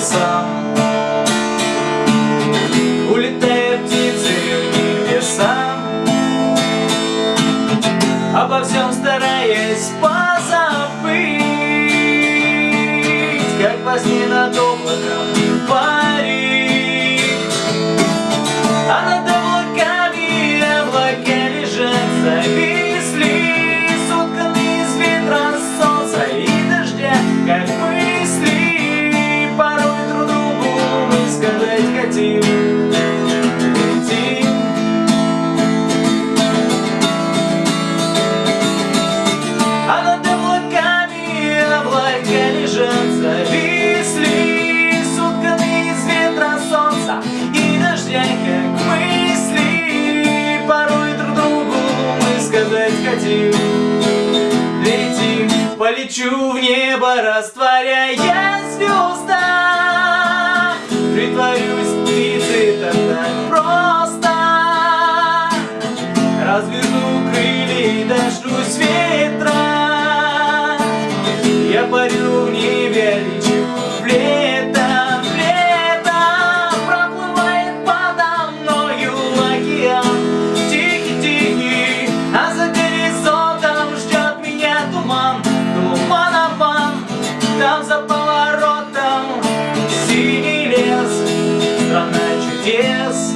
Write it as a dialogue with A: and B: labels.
A: небесам Улетают птицы в небеса Обо всем стараясь позабыть Как во сне над облаком лечу в небо, растворяя звезда. Притворюсь птицей, так так просто. Разверну крылья и дождусь ветра. там за поворотом. Синий лес, страна чудес.